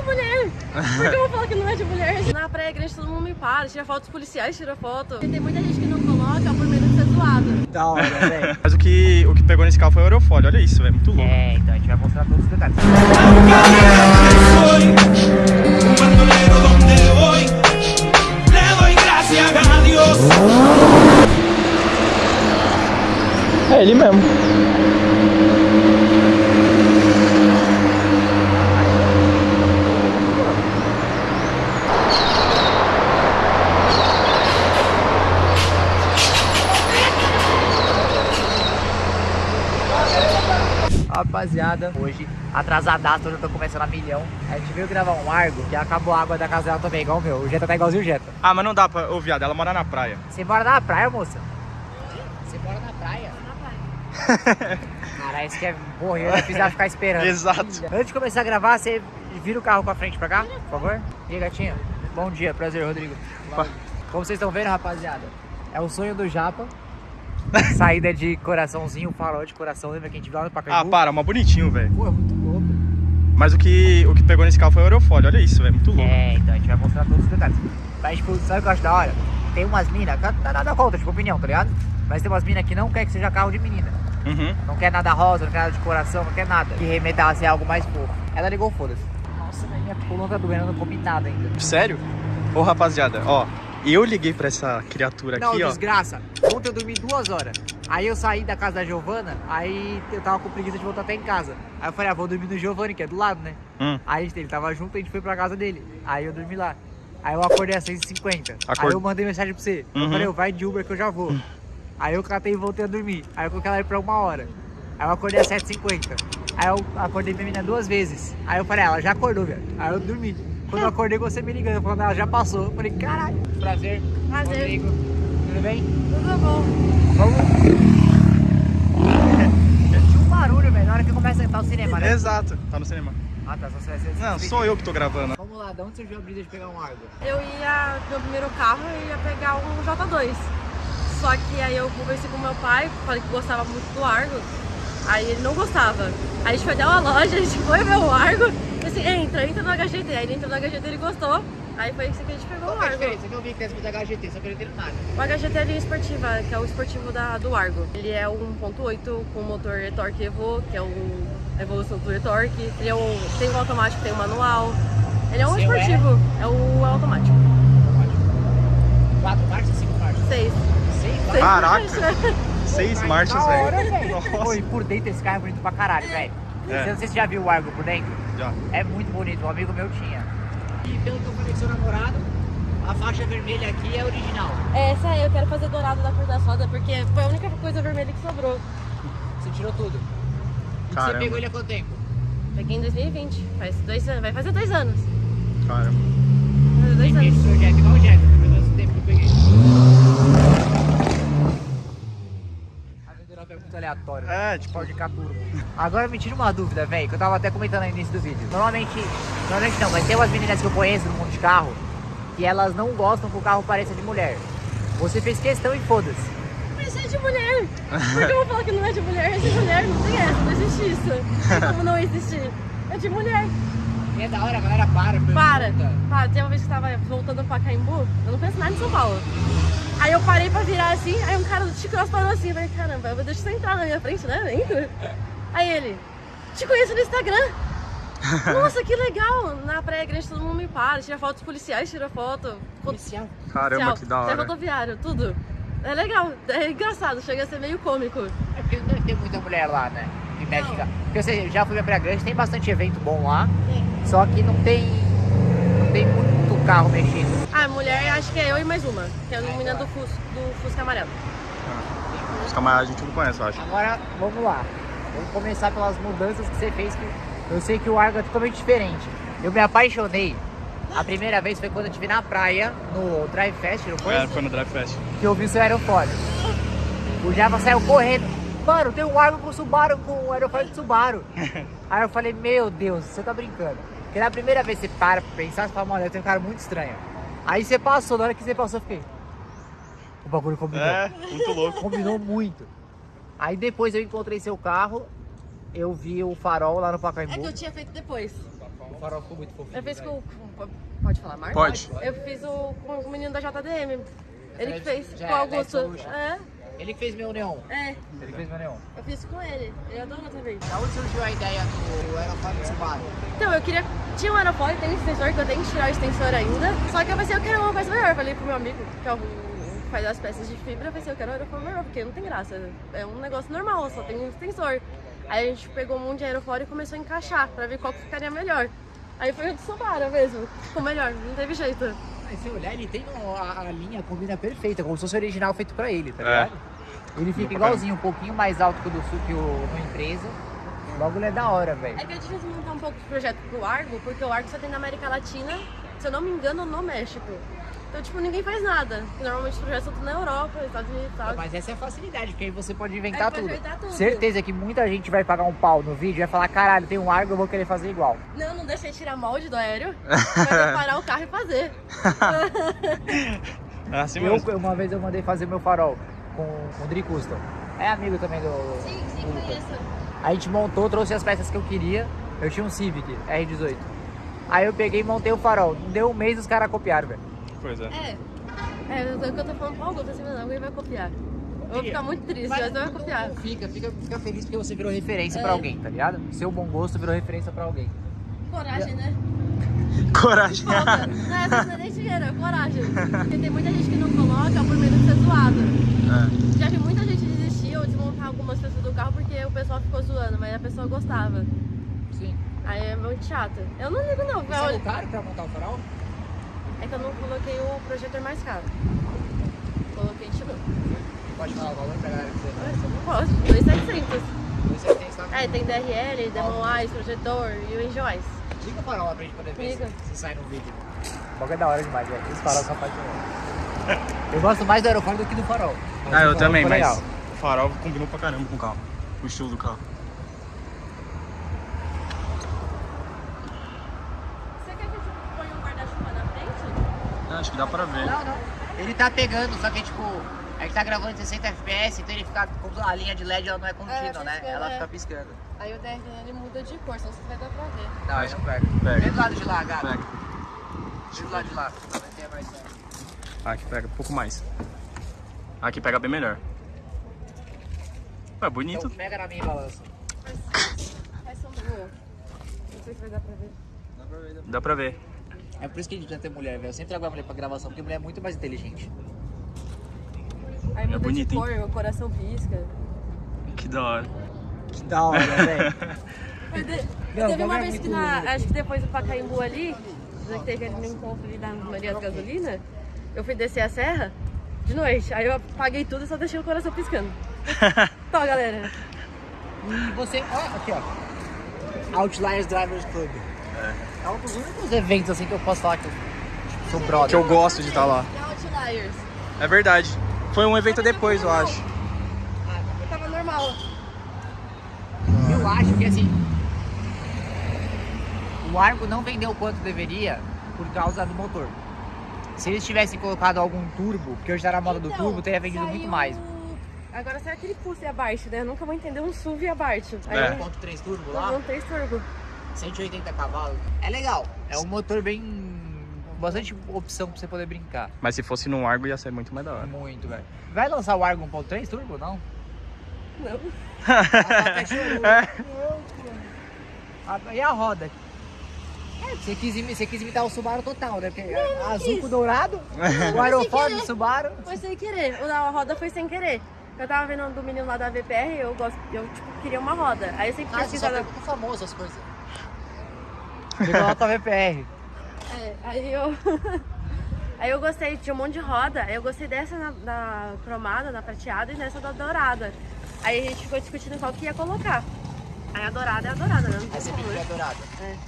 de mulher. Por que eu vou falar que não é de mulher? Na praia grande todo mundo me para, tira foto, os policiais tiram foto. E tem muita gente que não coloca por medo de ser zoado. Da hora, velho. Mas o que, o que pegou nesse carro foi o aerofólio, olha isso, velho, muito louco. É, então a gente vai mostrar todos os detalhes. É ele mesmo. Rapaziada, hoje atrasadaço, hoje eu tô começando a milhão. A gente veio gravar um Argo que acabou a água da casa dela também, igual o meu. O Jetta tá igualzinho o Jetta. Ah, mas não dá pra... Ô, viado, ela mora na praia. Você mora na praia, moça? Você mora na praia? Na praia. Caralho, isso que é morrer, eu fiz ela ficar esperando. Exato. Antes de começar a gravar, você vira o carro pra frente pra cá, por favor? E aí, gatinha? Bom dia, prazer, Rodrigo. Como vocês estão vendo, rapaziada, é o sonho do Japa. Saída de coraçãozinho, farol de coração, lembra que a gente viu lá no Ah, Pacaembu? para, mas bonitinho, velho. Pô, é muito louco. Mas o que, o que pegou nesse carro foi o aerofólio, olha isso, velho, muito louco. É, então a gente vai mostrar todos os detalhes. Mas, tipo, sabe o que eu acho da hora? Tem umas minas, dá nada contra, tipo, opinião, tá ligado? Mas tem umas minas que não quer que seja carro de menina. Uhum. Não quer nada rosa, não quer nada de coração, não quer nada. Que remeta a ser algo mais fofo. Ela ligou, foda-se. Nossa, velho, minha coluna tá doendo, eu não comi nada ainda. Sério? Ô, rapaziada, ó, eu liguei pra essa criatura Não, aqui, ó. desgraça. Ontem eu dormi duas horas. Aí eu saí da casa da Giovana, aí eu tava com preguiça de voltar até em casa. Aí eu falei, ah, vou dormir no Giovanni, que é do lado, né? Hum. Aí ele tava junto, a gente foi pra casa dele. Aí eu dormi lá. Aí eu acordei às 6h50. Aí Acord- eu mandei mensagem pra você. Eu Uhum. falei, eu vai de Uber que eu já vou. Aí eu catei e voltei a dormir. Aí eu coloquei ela aí pra uma hora. Aí eu acordei às 7h50. Aí eu acordei minha menina duas vezes. Aí eu falei, ah, ela já acordou, velho. Aí eu dormi. Quando eu acordei, você me ligando, falando, ela já passou. Eu falei, caralho. Prazer. Prazer. Rodrigo. Tudo bem? Tudo bom. Vamos. Tinha um barulho, velho, na hora que começa a entrar o cinema, né? Exato, tá no cinema. Ah, tá, só você vai ser. Não, sou eu que tô gravando. Vamos lá, de onde surgiu a brisa de pegar um Argo? Eu ia, meu primeiro carro, eu ia pegar um J2. Só que aí eu conversei com meu pai, falei que gostava muito do Argo. Aí ele não gostava. Aí a gente foi até uma loja, a gente foi ver o Argo. E assim, entra, entra no HGT. Aí ele entrou no HGT, ele gostou. Aí foi isso que a gente pegou Qual o que é a Argo. diferença? Eu vi que tem esse da HGT, só que eu não nada. O HGT é a linha esportiva, que é o esportivo da, do Argo. Ele é o 1.8 com motor e-torque Evo, que é o, a evolução do e-torque. Ele é o, tem o automático, tem o manual. Ele é um Seu é? esportivo, é o automático. Quatro marchas, cinco marchas? Seis. Seis Seis marchas? Caraca. Seis marchas, hora, velho. velho. Pô, e por dentro esse carro é bonito pra caralho, velho. É. Não sei se você já viu o Argo por dentro. Já. É muito bonito, um amigo meu tinha. E pelo que eu falei com seu namorado, a faixa vermelha aqui é original. Essa aí eu quero fazer dourado da cor da soda, porque foi a única coisa vermelha que sobrou. Você tirou tudo. Caramba. você pegou ele há quanto tempo? Peguei em 2020, faz dois anos, vai fazer dois anos. Caramba. Vai fazer dois anos. seu Jack, igual o Jack, pelo menos o tempo que eu peguei. A vendedora pergunta aleatória. É, tipo- Ford Ka Turbo. Agora me tira uma dúvida, velho, que eu tava até comentando no início do vídeo. Normalmente, normalmente não, mas tem umas meninas que eu conheço no mundo de carro que elas não gostam que o carro pareça de mulher. Você fez questão e foda-se. Mas é de mulher. Por que eu vou falar que não é de mulher? É de mulher, não tem essa, não existe isso. Como não existir. É de mulher. E é da hora, a galera para. Para, para. Tem uma vez que eu tava voltando pra Caimbu, eu não penso nada em São Paulo. Aí eu parei pra virar assim, aí um cara do Chico parou assim, eu falei, caramba, deixa você entrar na minha frente, né? Entra. Aí ele, te conheço no Instagram. Nossa, que legal! Na Praia Grande todo mundo me para, tira foto dos policiais, tira foto. Policial. Caramba, policial, que da Até hora. rodoviário, tudo. É legal, é engraçado, chega a ser meio cômico. É porque não deve ter muita mulher lá, né? Em México. Porque você já foi pra Praia Grande, tem bastante evento bom lá. Só que não tem. Não tem muito carro mexendo. Ah, acho que é eu e mais uma, que é a menina do Fusca, do Fusca amarelo. Os camaradas a gente não conhece, eu acho. Agora, vamos lá. Vamos começar pelas mudanças que você fez. Que eu sei que o Argo é totalmente diferente. Eu me apaixonei. A primeira vez foi quando eu estive na praia, no Drive Fest, não foi? É, foi no Drive Fest. Que eu vi o seu aerofólio. O Java saiu correndo. Mano, tem um Argo com Subaru, com o aerofólio de Subaru. Aí eu falei, meu Deus, você tá brincando. Porque na primeira vez que você para pra pensar, você fala, mano, eu tenho um cara muito estranho. Aí você passou, na hora que você passou, eu fiquei. O bagulho combinou. É, muito louco. Combinou muito. Aí depois eu encontrei seu carro, eu vi o farol lá no É Pacaembu. que eu tinha feito depois. farol ficou muito fofinho. Eu fiz velho. com. com- Pode falar, Marcos? Pode. Eu fiz o, com o menino da JDM. Ele que fez Já com o é Augusto. Light Solution. É, Ele que fez meu neon. é. Ele fez meu neon. Eu fiz com ele. Ele adorou também. Da onde surgiu a ideia do aerofólio Subaru? Então, eu queria. Tinha um aerofólio, tem um extensor, que eu tenho que tirar o extensor ainda. Só que eu pensei, eu quero uma coisa melhor. Eu falei pro meu amigo, que é o que faz as peças de fibra, eu pensei, eu quero um aerofólio melhor, porque não tem graça. É um negócio normal, só tem um extensor. Aí a gente pegou um monte de aerofólio e começou a encaixar, pra ver qual que ficaria melhor. Aí foi o de Subaru mesmo. Ficou melhor, não teve jeito. Aí se olhar, ele tem a, a linha combina perfeita, como se fosse original feito pra ele, tá É. Ele fica igualzinho, um pouquinho mais alto que o do Sul que o no empresa. O bagulho é da hora, velho. É que é difícil montar um pouco o projeto pro Argo, porque o Argo só tem na América Latina, se eu não me engano, no México. Então, tipo, ninguém faz nada. Normalmente os projetos são tudo na Europa, Estados Unidos e tal. Mas essa é a facilidade, porque aí você pode inventar É, pode tudo. inventar tudo. Certeza que muita gente vai pagar um pau no vídeo e vai falar, caralho, tem um Argo, eu vou querer fazer igual. Não, não deixei tirar molde do aéreo. Vai preparar o carro e fazer. É assim Eu, mesmo. uma vez eu mandei fazer meu farol com, com o Dri Custom. É amigo também do. Sim, sim, do conheço. A gente montou, trouxe as peças que eu queria. Eu tinha um Civic R18. Aí eu peguei e montei o farol. Não deu um mês os caras copiaram, velho. Pois é. É. É, o que eu tô falando pro Augusto, assim, não, alguém vai copiar. Eu vou ficar muito triste, mas eu vou copiar. não fica, fica, fica feliz porque você virou referência É. pra alguém, tá ligado? Seu bom gosto virou referência pra alguém. Coragem, né? Coragem. Não, essa não é nem dinheiro, é coragem. Porque tem muita gente que não coloca por medo de ser zoado. É. Já vi muita gente desistir ou desmontar algumas peças do carro porque o pessoal ficou zoando, mas a pessoa gostava. Sim. Aí é muito chato. Eu não ligo não, Você é o velho. caro pra montar o farol? É que eu não coloquei o projetor mais caro. Coloquei tipo. Pode falar o valor pra galera. Mas eu não posso, 2,700. Você tem essa... É, tem DRL, Demon Eyes, projetor e o Eyes. Liga o farol lá pra gente poder ver Liga. se, se sai no vídeo. O bagulho é da hora demais, velho. Esse farol só faz de Eu gosto mais do aerofólio do que do farol. Ah, eu farol também, mas legal. o farol combinou pra caramba com o carro. O estilo do carro. Você quer que eu ponha um guarda-chuva na frente? É, acho que dá pra ver. Não, não. Ele tá pegando, só que tipo, a gente tá gravando em 60 FPS, então ele fica. Como a linha de LED ela não é contínua, É, né? piscando, Ela é. fica piscando. Aí o DRL ele muda de cor, senão você vai dar pra ver. Não, Acho aí não pega. pega. Vem do lado de lá, gato. Pega. Vem do lado de lá. Ter mais. Aqui pega um pouco mais. Aqui pega bem melhor. Ué, bonito. Então pega na minha balança. Não sei se vai dar pra ver. Dá pra ver. É por isso que a gente precisa ter mulher, velho. Eu sempre trago a mulher pra gravação, porque mulher é muito mais inteligente. Aí muda bonito, de hein? cor, o coração pisca. Que da hora. Que da hora, velho. Eu teve uma é vez que na. Acho que depois do Pacaembu ali, que teve ali no encontro ali da Maria da Gasolina, eu fui descer a serra de noite. Aí eu apaguei tudo e só deixei o coração piscando. Então, galera. E você. Ó, aqui, ó. Outliers Drivers Club. É. um dos únicos eventos assim que eu posso falar que eu tipo, sou brother. Que eu gosto de estar lá. Outliers. É verdade. Foi um evento depois, eu acho. Eu tava normal. Eu acho que assim. O Argo não vendeu quanto deveria por causa do motor. Se eles tivessem colocado algum turbo, porque hoje tá na moda do Então, turbo, teria vendido saiu- muito mais. Agora sai aquele pulse e abaixo, né? Eu nunca vou entender um SUV e abaixo. Aí É. eu 1.3 turbo não, lá, não tem turbo. 180 cavalos. É legal. É um motor bem. bastante opção pra você poder brincar. Mas se fosse num Argo ia ser muito mais da hora. Muito, velho. Vai lançar o Argo 1.3 turbo, não? Não. Chorou. Ah, E a roda? É, você quis, você quis imitar o Subaru total, né? Porque azul quis. com dourado, o aerofólio do. Subaru. Foi sem querer. O da roda foi sem querer. Eu tava vendo do menino lá da VPR, eu gosto, eu tipo, queria uma roda. Aí eu sempre Ah, você só famoso as coisas. Você coloca a VPR. É, aí eu. aí eu gostei, tinha um monte de roda. Aí eu gostei dessa na, da cromada, da prateada e dessa da dourada. Aí a gente ficou discutindo qual que ia colocar. Aí a dourada é a dourada, né? Não tem Aí você como, fica né?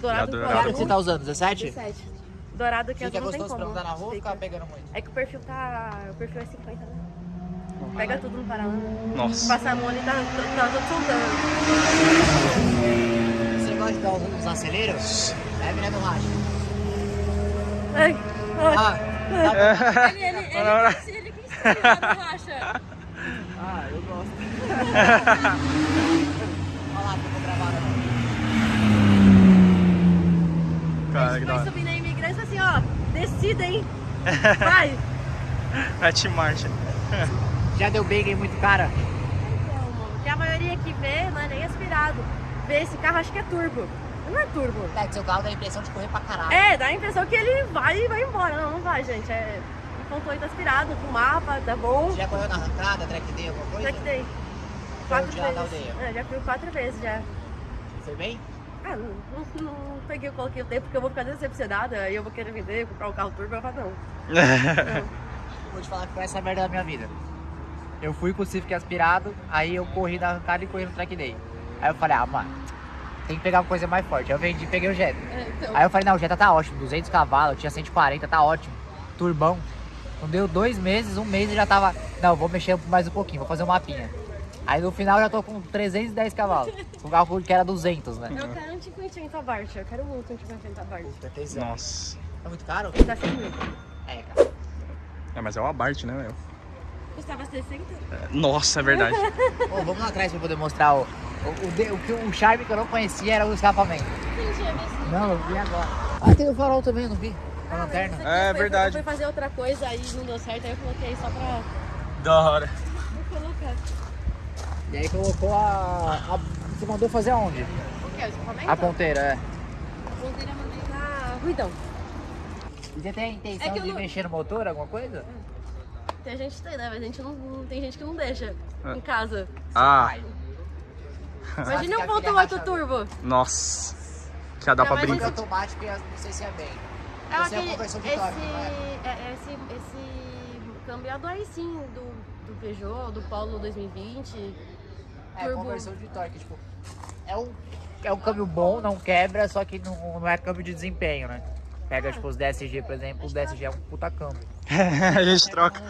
Dourado. Dourado, E que você tá usando? 17? 17. Dourado que Fica azul não tem pra como. andar na rua Fica. pegando muito? É que o perfil tá. O perfil é 50, né? Pega tudo no paralelo. Nossa. Passar a mão ali tá, tá todo soltando. Você gosta de dar uns, uns aceleros? É, menina do racha. Ai, ai. Ah, tá bom. Ele, ele, ele, ele, ele? Ah, que eu vou gravar. né? Hora, que da Foi subir na imigrância assim, ó, decida, hein? Vai! Mete marcha. Já deu bacon muito cara? Então, porque a maioria que vê não é nem aspirado. Vê esse carro, acho que é turbo. Não é turbo. É que seu carro dá a impressão de correr pra caralho. É, dá a impressão que ele vai e vai embora. Não, não vai, gente. É 1.8 aspirado, com mapa, tá bom. Já correu na arrancada, track day, alguma coisa? Já que dei. Quatro já vezes. É, já fui quatro vezes já. Foi bem? Ah, não, não, não peguei, eu coloquei o tempo porque eu vou ficar decepcionada e eu vou querer vender, comprar um carro turbo. Eu falo, não. não. Vou te falar que foi essa merda da minha vida. Eu fui com o Civic aspirado, aí eu corri na arrancada e corri no track day. Aí eu falei, ah, mano, tem que pegar uma coisa mais forte. Aí eu vendi e peguei o Jetta. É, então, Aí eu falei, não, o Jetta tá ótimo, 200 cavalos, tinha 140, tá ótimo. Turbão. Não deu dois meses, um mês e já tava, não, vou mexer mais um pouquinho, vou fazer um mapinha. Aí no final eu já tô com 310 cavalos. Com um carro que era 200, né? eu quero um 580 Abarth, eu quero muito um 580 Abarth. Atenção. Nossa. É muito caro? Tá 100 mil. É, cara. É, mas é o Abarth, né, meu? Custava 60? Nossa, é verdade. Ô, vamos lá atrás pra poder mostrar o, o, o, de- o, que- o charme que eu não conhecia era o escapamento. Visto? Não, eu vi agora. Ah, tem o farol também, eu não vi. A Ah, lanterna. É foi- verdade. Eu fui fazer outra coisa aí não deu certo, aí eu coloquei só pra da hora. E aí colocou a, a- Você mandou fazer aonde? O que? A ponteira, é. A ponteira mandei na Ruidão. E você tem a intenção É de não- mexer no motor, alguma coisa? Tem gente que tem, né? Mas a gente não, não- tem gente que não deixa É. em casa. Ah, Imagina um ponto filha 8 racha- turbo. nossa. Que ia dar É, pra brincar. isso- automático e não sei se é bem. É Esse é a aquele, conversão de esse, torque, não é? é, esse, esse câmbio é do aí sim, do, do Peugeot, do Polo 2020. É, Turbo. conversão de torque, tipo. É um, é um câmbio bom, não quebra, só que não, não é câmbio de desempenho, né? Pega, tipo, os DSG, por exemplo, o DSG é um puta câmbio. a gente troca.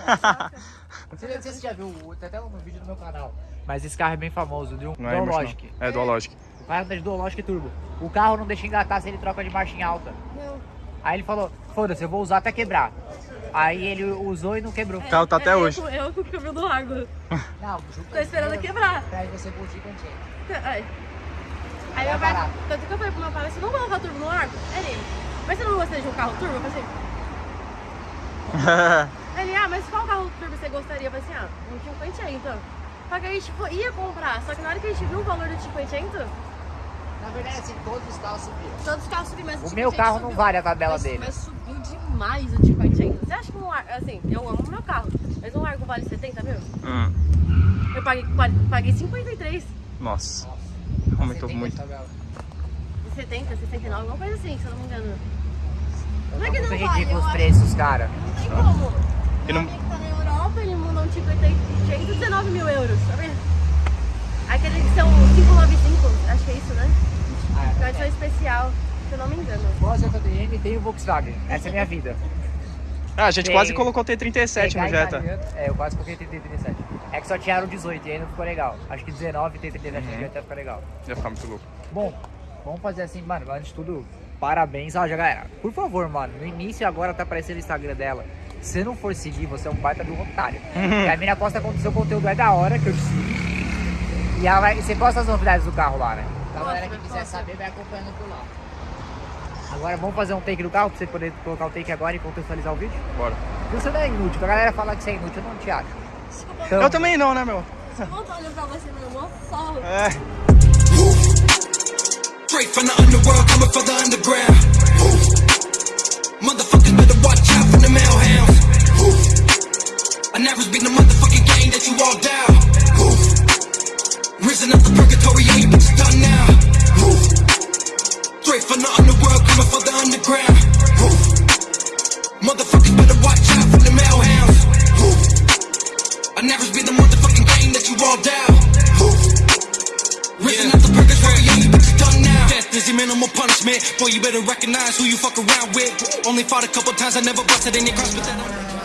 Você, não sei se você já viu, tem até um vídeo no meu canal. Mas esse carro é bem famoso, de um Não é Dual emocional. Logic. É Dual Logic. O carro anda de Dual Logic Turbo. O carro não deixa engatar se ele troca de marcha em alta. Meu, Aí ele falou, foda-se, eu vou usar até quebrar. Aí ele usou e não quebrou. O carro tá até é, hoje. Eu, eu com o câmbio do largo. Não, Tô esperando quebrar. Pra você curtir cantinho. Aí, aí Tá meu pai, tanto que eu falei pro meu pai, você não colocar turbo no largo? Ele, mas você não gostaria de um carro turbo? Eu falei assim, Ele, ah, mas qual carro turbo você gostaria? Eu falei assim, ah, um 580. Só que a gente tipo, ia comprar, só que na hora que a gente viu o valor do 580, Na verdade, assim, todos os carros subiram. todos os carros subiram, mas O 580 meu carro não subiu. vale a tabela mas, dele. Mas subiu demais o 580. Você acha que um largo, assim, eu amo o meu carro, mas um largo vale 70 mil? Hum, Eu paguei, paguei 53, Nossa. Você Aumentou tem muito. essa tabela. 70, 69, alguma coisa assim, se eu não me engano. Não Tá é que não vale, ridículo eu os preços, cara. Não tem como. E Meu não- amigo tá na Europa, ele mandou um 580, 19 mil euros, tá vendo? Aqueles que são 595, acho que é isso, né? Ah, Na edição especial, se eu não me engano. Gosto da DM tem o Volkswagen. Essa é a minha vida. Ah, a gente Tem- quase colocou T37 Pegar no Jetta. italiano- É, eu quase coloquei 37. É que só tinha o 18 e aí não ficou legal. Acho que 19 e 37 Uhum. no Jetta fica legal. Ia ficar muito louco. Bom, vamos fazer assim, mano. Antes de tudo, parabéns. Ó, já galera, por favor, mano. No início agora tá aparecendo o Instagram dela. Se você não for seguir, você é um baita do otário. Porque a mina posta com seu conteúdo é da hora que eu te sigo. E ela vai, você posta as novidades do carro lá, né? Então a galera que quiser saber vai acompanhando por lá. Agora vamos fazer um take do carro pra você poder colocar o take agora e contextualizar o vídeo? Bora. Você não é inútil, a galera fala que você é inútil, eu não te acho. Então, Eu também não, né, meu? Desculpa, tô olhando pra você, meu só. É. Straight from the underworld, coming for the underground. Motherfuckers better watch out for the. I never been the motherfucking game that you all down. Risen up the purgatory, yeah, you bitches done now. Straight from the underworld, coming for the underground. Motherfuckers better watch out for the male hounds. I never been the motherfucking game that you all down. Risen up the purgatory, yeah, you bitches done now. Death is your minimal punishment. Boy, you better recognize who you fuck around with. Only fought a couple times, I never busted any cross, but that.